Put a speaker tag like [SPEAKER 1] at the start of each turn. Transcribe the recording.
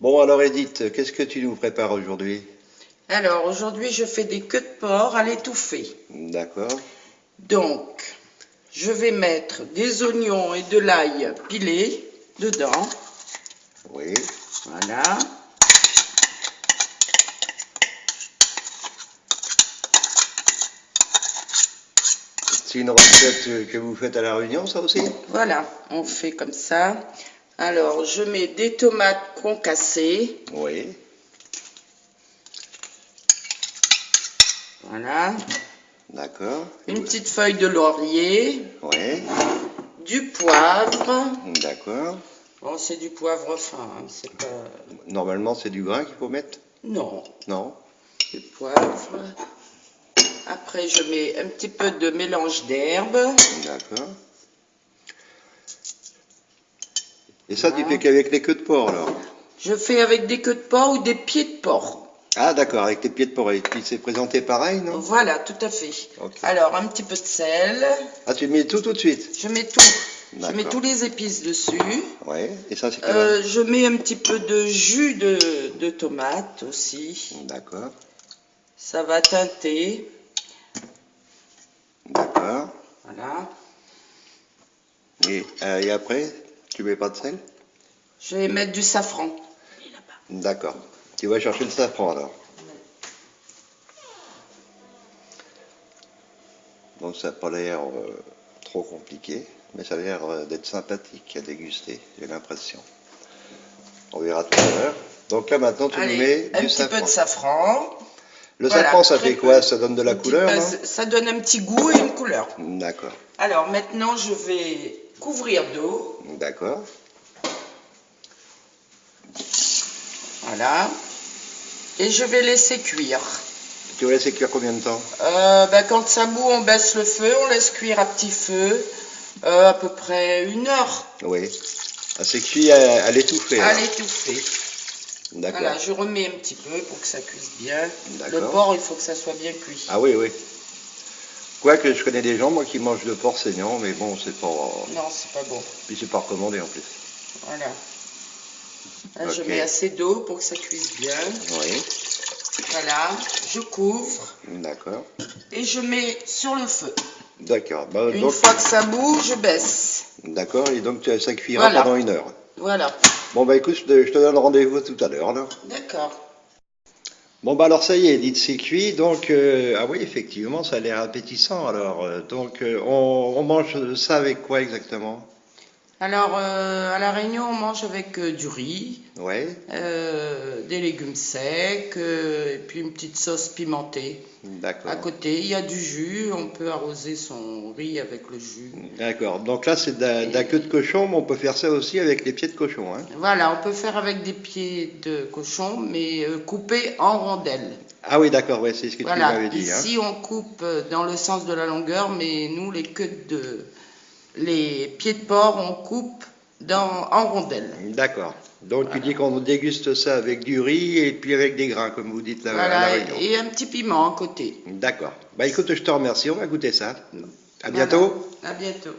[SPEAKER 1] Bon, alors Edith, qu'est-ce que tu nous prépares aujourd'hui?
[SPEAKER 2] Alors, aujourd'hui, je fais des queues de porc à l'étouffée.
[SPEAKER 1] D'accord.
[SPEAKER 2] Donc, je vais mettre des oignons et de l'ail pilés dedans.
[SPEAKER 1] Oui.
[SPEAKER 2] Voilà.
[SPEAKER 1] C'est une recette que vous faites à la Réunion, ça aussi?
[SPEAKER 2] Voilà, on fait comme ça. Alors, je mets des tomates concassées.
[SPEAKER 1] Oui.
[SPEAKER 2] Voilà.
[SPEAKER 1] D'accord.
[SPEAKER 2] Une petite feuille de laurier.
[SPEAKER 1] Oui.
[SPEAKER 2] Du poivre.
[SPEAKER 1] D'accord.
[SPEAKER 2] Bon, c'est du poivre fin, hein, c'est pas...
[SPEAKER 1] Normalement, c'est du grain qu'il faut mettre?
[SPEAKER 2] Non,
[SPEAKER 1] Non
[SPEAKER 2] du poivre. Après, je mets un petit peu de mélange d'herbes.
[SPEAKER 1] D'accord. Et ça, tu fais qu'avec les queues de porc, alors
[SPEAKER 2] Je fais avec des queues de porc ou des pieds de porc.
[SPEAKER 1] Ah, d'accord, avec les pieds de porc. Et puis, c'est présenté pareil, non?
[SPEAKER 2] Voilà, tout à fait. Alors, un petit peu de sel.
[SPEAKER 1] Ah, tu mets tout tout de suite?
[SPEAKER 2] Je mets tout. Je mets tous les épices dessus.
[SPEAKER 1] Oui. Et ça, c'est
[SPEAKER 2] Euh, je mets un petit peu de jus de, de tomate aussi.
[SPEAKER 1] D'accord.
[SPEAKER 2] Ça va teinter.
[SPEAKER 1] D'accord.
[SPEAKER 2] Voilà.
[SPEAKER 1] Et, euh, et après, tu mets pas de sel?
[SPEAKER 2] Je vais mettre du safran.
[SPEAKER 1] D'accord. Tu vas chercher le safran alors. Donc ça n'a pas l'air euh, trop compliqué, mais ça a l'air euh, d'être sympathique à déguster, j'ai l'impression. On verra tout à l'heure. Donc là maintenant tu nous mets
[SPEAKER 2] un
[SPEAKER 1] du
[SPEAKER 2] petit
[SPEAKER 1] safran.
[SPEAKER 2] peu de safran.
[SPEAKER 1] Le
[SPEAKER 2] Voilà,
[SPEAKER 1] safran ça fait quoi? Ça donne de la
[SPEAKER 2] petit
[SPEAKER 1] couleur
[SPEAKER 2] Ça donne un petit goût et une couleur.
[SPEAKER 1] D'accord,
[SPEAKER 2] Alors maintenant, je vais couvrir d'eau.
[SPEAKER 1] d'accord.
[SPEAKER 2] Voilà. Et je vais laisser cuire.
[SPEAKER 1] Tu vas laisser cuire combien de temps
[SPEAKER 2] Euh, ben, quand ça bout, on baisse le feu, on laisse cuire à petit feu. euh, à peu près une heure
[SPEAKER 1] Oui. Ah, c'est cuit à, à l'étouffer.
[SPEAKER 2] à l'étouffer.
[SPEAKER 1] D'accord.
[SPEAKER 2] Voilà, je remets un petit peu pour que ça cuise bien. Le porc, il faut que ça soit bien cuit.
[SPEAKER 1] Ah oui, oui. Quoique je connais des gens, moi, qui mangent de porc saignant, mais bon, c'est pas.
[SPEAKER 2] Non, c'est pas bon.
[SPEAKER 1] Puis c'est pas recommandé en plus.
[SPEAKER 2] Voilà. Là, Je mets assez d'eau pour que ça cuise bien.
[SPEAKER 1] Oui,
[SPEAKER 2] Voilà, je couvre
[SPEAKER 1] d'accord.
[SPEAKER 2] et je mets sur le feu.
[SPEAKER 1] D'accord. Bah,
[SPEAKER 2] Une
[SPEAKER 1] donc,
[SPEAKER 2] fois que ça bout, je baisse.
[SPEAKER 1] d'accord, et donc ça cuira
[SPEAKER 2] Voilà.
[SPEAKER 1] pendant une heure.
[SPEAKER 2] Voilà.
[SPEAKER 1] Bon, bah écoute, je te, je te donne rendez-vous tout à l'heure.
[SPEAKER 2] D'accord.
[SPEAKER 1] Bon, bah alors ça y est, dites c'est cuit, donc, euh, ah oui, effectivement, ça a l'air appétissant, alors. euh, donc, euh, on, on mange ça avec quoi exactement?
[SPEAKER 2] Alors, euh, à La Réunion, on mange avec euh, du riz,
[SPEAKER 1] Ouais,
[SPEAKER 2] euh, des légumes secs, et puis une petite sauce pimentée.
[SPEAKER 1] d'accord.
[SPEAKER 2] À côté, il y a du jus. On peut arroser son riz avec le jus.
[SPEAKER 1] D'accord. Donc là, c'est de la, queue de cochon, mais on peut faire ça aussi avec les pieds de cochon, hein.
[SPEAKER 2] Voilà, on peut faire avec des pieds de cochon, mais coupés en rondelles.
[SPEAKER 1] Ah oui, d'accord, ouais, c'est ce que tu m'avais dit. hein.
[SPEAKER 2] ici on coupe dans le sens de la longueur, mais nous les queues de les pieds de porc on coupe dans, en rondelles.
[SPEAKER 1] D'accord. Donc tu dis qu'on déguste ça avec du riz et puis avec des grains, comme vous dites là, à la
[SPEAKER 2] Voilà,
[SPEAKER 1] Réunion.
[SPEAKER 2] et un petit piment à côté.
[SPEAKER 1] D'accord. Bah écoute, je te remercie, on va goûter ça. À
[SPEAKER 2] Voilà.
[SPEAKER 1] bientôt.
[SPEAKER 2] À bientôt.